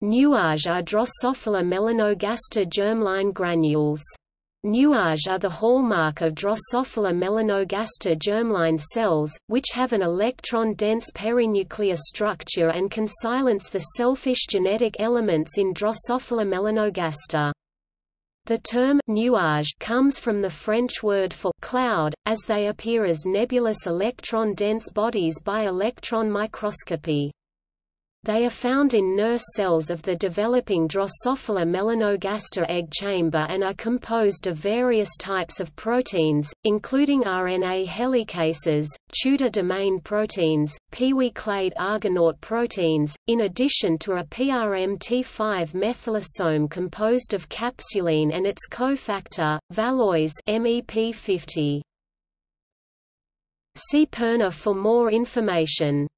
Nuage are Drosophila melanogaster germline granules. Nuage are the hallmark of Drosophila melanogaster germline cells, which have an electron-dense perinuclear structure and can silence the selfish genetic elements in Drosophila melanogaster. The term nuage comes from the French word for cloud, as they appear as nebulous electron-dense bodies by electron microscopy. They are found in nurse cells of the developing Drosophila melanogaster egg chamber and are composed of various types of proteins, including RNA helicases, Tudor domain proteins, PIWI-clade Argonaute proteins, in addition to a PRMT5 methylosome composed of capsulin and its cofactor, Valois MEP50. See piRNA for more information.